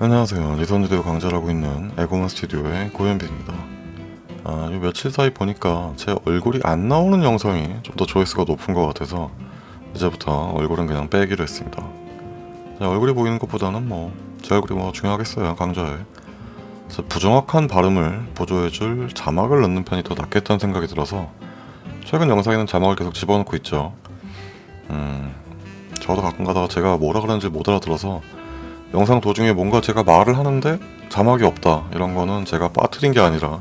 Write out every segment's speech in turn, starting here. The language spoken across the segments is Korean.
안녕하세요. 리선즈대우 강좌를 있는 에고먼 스튜디오의 고현빈입니다. 아, 요 며칠 사이 보니까 제 얼굴이 안 나오는 영상이 좀 더 조회수가 높은 것 같아서 이제부터 얼굴은 그냥 빼기로 했습니다. 제 얼굴이 보이는 것보다는 뭐 제 얼굴이 뭐 중요하겠어요 강좌에. 부정확한 발음을 보조해줄 자막을 넣는 편이 더 낫겠다는 생각이 들어서 최근 영상에는 자막을 계속 집어넣고 있죠. 음, 저도 가끔 가다가 제가 뭐라 그러는지 못 알아들어서 영상 도중에 뭔가 제가 말을 하는데 자막이 없다 이런 거는 제가 빠뜨린 게 아니라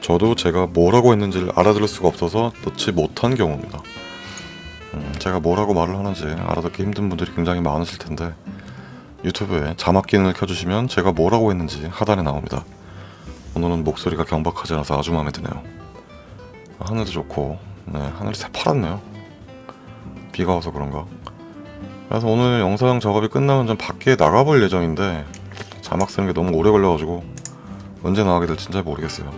저도 제가 뭐라고 했는지를 알아들을 수가 없어서 넣지 못한 경우입니다. 음, 제가 뭐라고 말을 하는지 알아듣기 힘든 분들이 굉장히 많으실 텐데 유튜브에 자막 기능을 켜주시면 제가 뭐라고 했는지 하단에 나옵니다. 오늘은 목소리가 경박하지 않아서 아주 마음에 드네요. 하늘도 좋고 네, 하늘이 새파랗네요. 비가 와서 그런가? 그래서 오늘 영상 작업이 끝나면 좀 밖에 나가볼 예정인데 자막 쓰는 게 너무 오래 걸려가지고 언제 나가게 될지 잘 모르겠어요.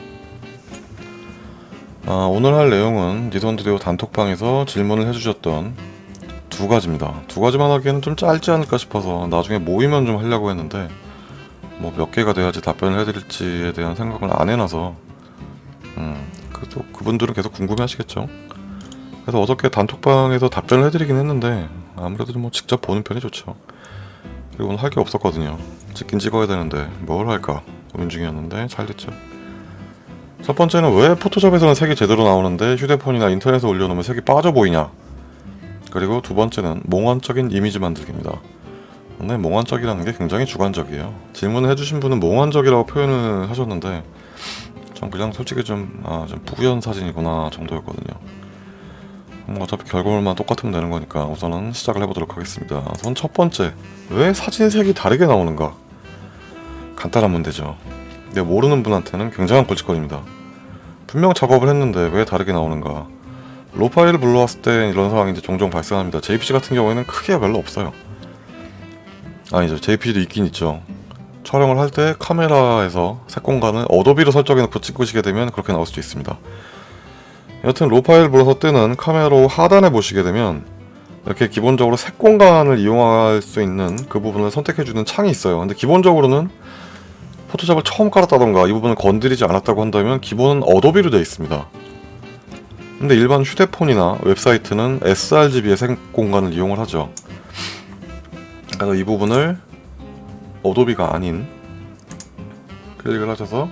아, 오늘 할 내용은 니선드레오 단톡방에서 질문을 해주셨던 두 가지입니다. 두 가지만 하기에는 좀 짧지 않을까 싶어서 나중에 모이면 좀 하려고 했는데 뭐 몇 개가 돼야지 답변을 해드릴지에 대한 생각을 안 해놔서 음, 그래도 그분들은 계속 궁금해 하시겠죠. 그래서 어저께 단톡방에서 답변을 해드리긴 했는데 아무래도 뭐 직접 보는 편이 좋죠. 그리고 오늘 할 게 없었거든요. 찍긴 찍어야 되는데 뭘 할까 고민 중이었는데 잘 됐죠. 첫 번째는 왜 포토샵에서는 색이 제대로 나오는데 휴대폰이나 인터넷에 올려놓으면 색이 빠져 보이냐 그리고 두 번째는 몽환적인 이미지 만들기입니다. 근데 몽환적이라는 게 굉장히 주관적이에요. 질문을 해주신 분은 몽환적이라고 표현을 하셨는데 전 그냥 솔직히 좀, 아, 좀 뿌연 사진이구나 정도였거든요. 음, 어차피 결과물만 똑같으면 되는 거니까 우선은 시작을 해보도록 하겠습니다. 우선 첫 번째, 왜 사진색이 다르게 나오는가? 간단한 문제죠. 근데 모르는 분한테는 굉장한 꿀짓거리입니다. 분명 작업을 했는데 왜 다르게 나오는가? 로 파일을 불러왔을 때 이런 상황이 이제 종종 발생합니다. JPG 같은 경우에는 크기가 별로 없어요. 아니죠. JPG도 있긴 있죠. 촬영을 할 때 카메라에서 색 공간을 어도비로 설정해놓고 찍으시게 되면 그렇게 나올 수도 있습니다. 여튼 raw 파일 불러서 뜨는 Camera Raw 하단에 보시게 되면 이렇게 기본적으로 색 공간을 이용할 수 있는 그 부분을 선택해주는 창이 있어요. 근데 기본적으로는 포토샵을 처음 깔았다던가 이 부분을 건드리지 않았다고 한다면 기본은 어도비로 되어 있습니다. 근데 일반 휴대폰이나 웹사이트는 sRGB의 색 공간을 이용을 하죠. 그래서 이 부분을 어도비가 아닌 클릭을 하셔서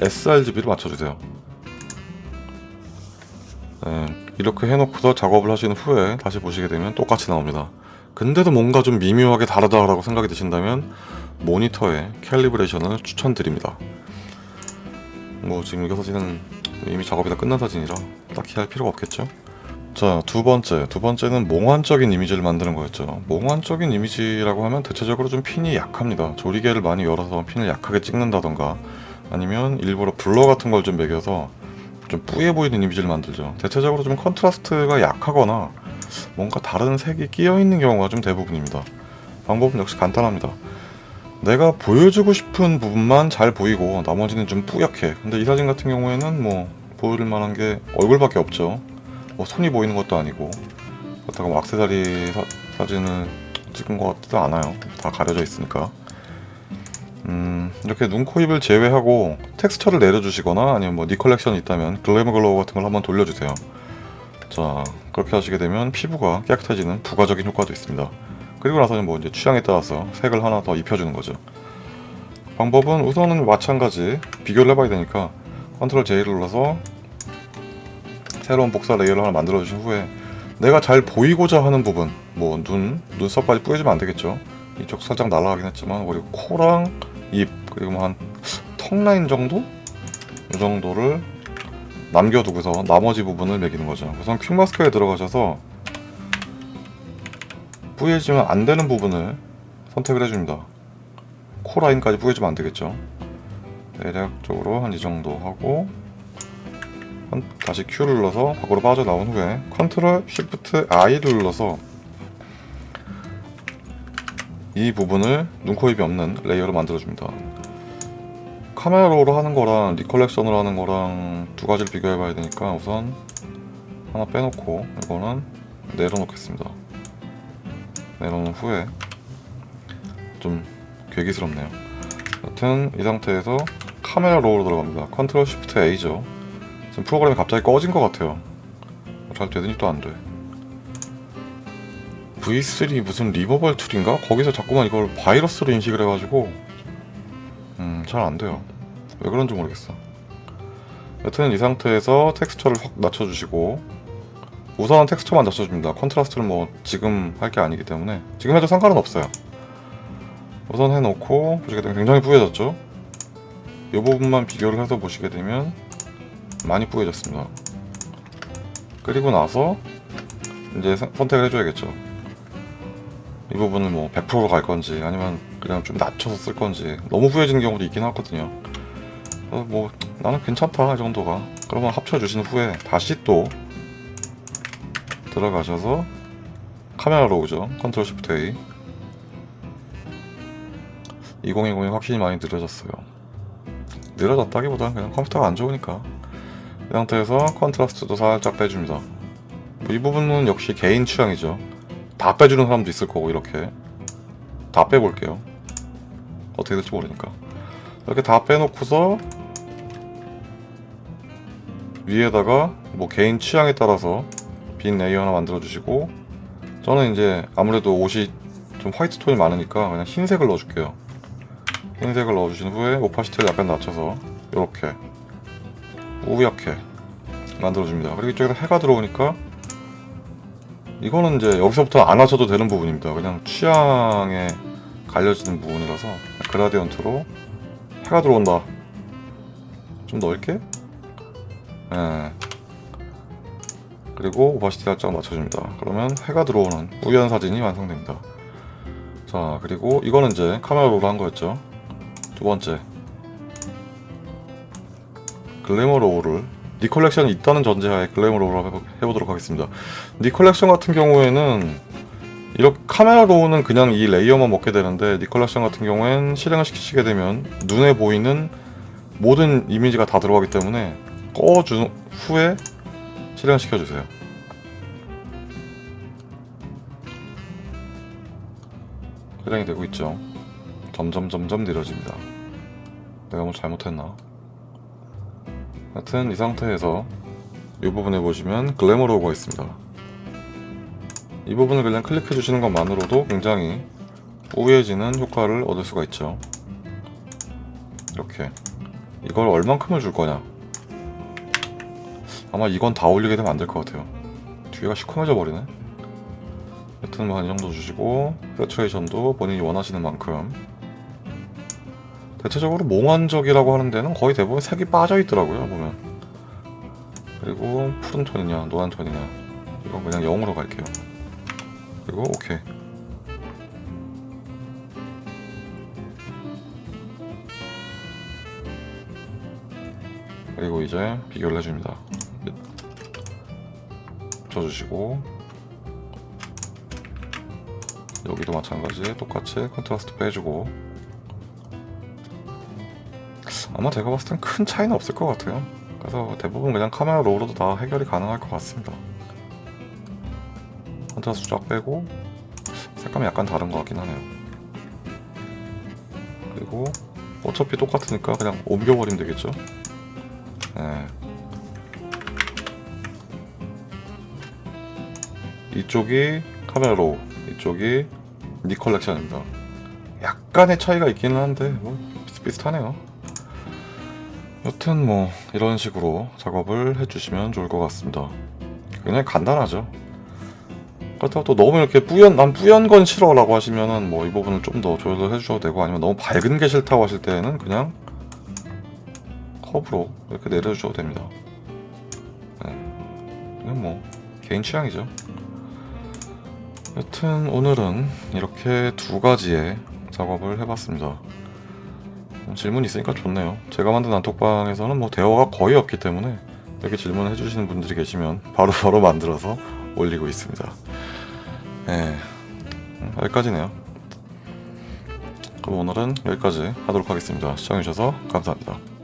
sRGB를 맞춰주세요. 네, 이렇게 해놓고서 작업을 하신 후에 다시 보시게 되면 똑같이 나옵니다. 근데도 뭔가 좀 미묘하게 다르다라고 생각이 드신다면 모니터의 캘리브레이션을 추천드립니다. 뭐 지금 이거 사진은 이미 작업이 다 끝난 사진이라 딱히 할 필요가 없겠죠? 자, 두 번째. 두 번째는 몽환적인 이미지를 만드는 거였죠. 몽환적인 이미지라고 하면 대체적으로 좀 핀이 약합니다. 조리개를 많이 열어서 핀을 약하게 찍는다던가 아니면 일부러 blur 같은 걸 좀 매겨서 좀 뿌예 보이는 이미지를 만들죠. 대체적으로 좀 contrast가 약하거나 뭔가 다른 색이 끼어 있는 경우가 좀 대부분입니다. 방법은 역시 간단합니다. 내가 보여주고 싶은 부분만 잘 보이고 나머지는 좀 뿌옇게 근데 이 사진 같은 경우에는 뭐 보여줄 만한 게 얼굴밖에 없죠 뭐 손이 보이는 것도 아니고 그렇다고 뭐 악세사리 사, 진을 찍은 것 같지도 않아요 다 가려져 있으니까 음 이렇게 눈, 코, 입을 제외하고 텍스처를 내려주시거나 아니면 뭐 Nik Collection이 있다면 Glamour Glow 같은 걸 한번 돌려주세요 자 그렇게 하시게 되면 피부가 깨끗해지는 부가적인 효과도 있습니다 그리고 나서는 뭐 이제 취향에 따라서 색을 하나 더 입혀주는 거죠. 방법은 우선은 마찬가지 비교를 해봐야 되니까 control J를 눌러서 새로운 복사 layer를 하나 만들어 주신 후에 내가 잘 보이고자 하는 부분 뭐 눈, 눈썹까지 뿌려주면 안 되겠죠. 이쪽 살짝 날아가긴 했지만 그리고 코랑 입 그리고 뭐 한 턱 라인 정도? 이 정도를 남겨두고서 나머지 부분을 매기는 거죠. 우선 quick mask에 들어가셔서 뿌여지면 안 되는 부분을 선택을 해줍니다. 코 라인까지 뿌여지면 안 되겠죠. 대략적으로 한 이 정도 하고 다시 Q를 눌러서 밖으로 빠져나온 후에 control shift I를 눌러서 이 부분을 눈, 코, 입이 없는 layer로 만들어줍니다. Camera Raw로 하는 거랑 Nik Collection으로 하는 거랑 두 가지를 비교해 봐야 되니까 우선 하나 빼놓고 이거는 내려놓겠습니다. 내려놓은 후에 좀 괴기스럽네요. 여튼 이 상태에서 Camera Raw로 들어갑니다. control shift A죠. 지금 프로그램이 갑자기 꺼진 것 같아요. 잘 되더니 또 안 돼. V3 무슨 리버벌 툴인가? 거기서 자꾸만 이걸 바이러스로 인식을 해가지고 음, 잘 안 돼요. 왜 그런지 모르겠어. 여튼 이 상태에서 텍스처를 확 낮춰주시고 우선은 텍스처만 낮춰줍니다. contrast는 뭐 지금 할 게 아니기 때문에 지금 해도 상관은 없어요. 우선 해놓고 보시게 되면 굉장히 뿌얘졌죠? 이 부분만 비교를 해서 보시게 되면 많이 뿌얘졌습니다. 그리고 나서 이제 선- 선택을 해줘야겠죠. 이 부분을 뭐 100%로 갈 건지 아니면 그냥 좀 낮춰서 쓸 건지 너무 뿌해지는 경우도 있긴 하거든요. 뭐 나는 괜찮다 이 정도가. 그러면 합쳐주신 후에 다시 또 들어가셔서 Camera Raw죠. control shift A. 2020이 확실히 많이 느려졌어요. 느려졌다기보다는 그냥 컴퓨터가 안 좋으니까. 이 상태에서 contrast도 살짝 빼줍니다. 뭐이 부분은 역시 개인 취향이죠. 다 빼주는 사람도 있을 거고 이렇게 다 빼볼게요. 어떻게 될지 모르니까 이렇게 다 빼놓고서 위에다가 뭐 개인 취향에 따라서 빈 layer 하나 만들어 주시고 저는 이제 아무래도 옷이 좀 화이트 톤이 많으니까 그냥 흰색을 넣어줄게요. 흰색을 넣어주신 후에 opacity를 약간 낮춰서 이렇게 뿌옇게 만들어줍니다. 그리고 이쪽에서 해가 들어오니까 이거는 이제 여기서부터 안 하셔도 되는 부분입니다. 그냥 취향에 갈려지는 부분이라서 gradient로 해가 들어온다. 좀 넓게. 예. 그리고 opacity 살짝 낮춰줍니다. 그러면 해가 들어오는 뿌연 사진이 완성됩니다. 자, 그리고 이거는 이제 Camera Raw로 한 거였죠. 두 번째. Glamour Glow를 Nik Collection이 있다는 전제하에 해보, 해보도록 하겠습니다. Nik Collection 같은 경우에는 이렇게 Camera Raw는 그냥 이 layer만 먹게 되는데 Nik Collection 같은 경우엔 실행을 시키게 되면 눈에 보이는 모든 이미지가 다 들어가기 때문에 꺼준 후에 실행을 시켜주세요. 실행이 되고 있죠. 점점 점점 느려집니다. 내가 뭐 잘못했나? 하여튼 이 상태에서 이 부분에 보시면 글래머 로고가 있습니다. 이 부분을 그냥 클릭해 주시는 것만으로도 굉장히 우회해지는 효과를 얻을 수가 있죠. 이렇게 이걸 얼만큼을 줄 거냐? 아마 이건 다 올리게 되면 안 될 것 같아요. 뒤가 시커매져 버리네. 여튼 뭐한이 정도 주시고 세츄레이션도 본인이 원하시는 만큼 대체적으로 몽환적이라고 하는 데는 거의 대부분 색이 빠져 있더라고요 보면. 그리고 푸른 톤이냐 노란 톤이냐. 이건 그냥 0으로 갈게요. 그리고 오케이. 그리고 이제 비교를 해줍니다. 쳐주시고. 여기도 마찬가지. 똑같이 contrast 빼주고 아마 제가 봤을 땐 큰 차이는 없을 것 같아요. 그래서 대부분 그냥 Camera Raw로도 다 해결이 가능할 것 같습니다. contrast 쫙 빼고 색감이 약간 다른 것 같긴 하네요. 그리고 어차피 똑같으니까 그냥 옮겨버리면 되겠죠? 네. 이쪽이 Camera Raw, 이쪽이 Nik Collection입니다. 약간의 차이가 있기는 한데 뭐 비슷비슷하네요. 여튼 뭐 이런 식으로 작업을 해주시면 좋을 것 같습니다. 굉장히 간단하죠. 그렇다고 또 너무 이렇게 뿌연 난 뿌연 건 싫어 라고 하시면은 뭐 이 부분을 좀 더 조절을 해주셔도 되고 아니면 너무 밝은 게 싫다고 하실 때는 그냥 커브로 이렇게 내려주셔도 됩니다. 네. 뭐 개인 취향이죠. 여튼 오늘은 이렇게 두 가지의 작업을 해봤습니다. 질문 있으니까 좋네요. 제가 만든 단톡방에서는 뭐 대화가 거의 없기 때문에 이렇게 질문을 해주시는 분들이 계시면 바로바로 만들어서 올리고 있습니다. 네, 음, 여기까지네요. 그럼 오늘은 여기까지 하도록 하겠습니다. 시청해주셔서 감사합니다.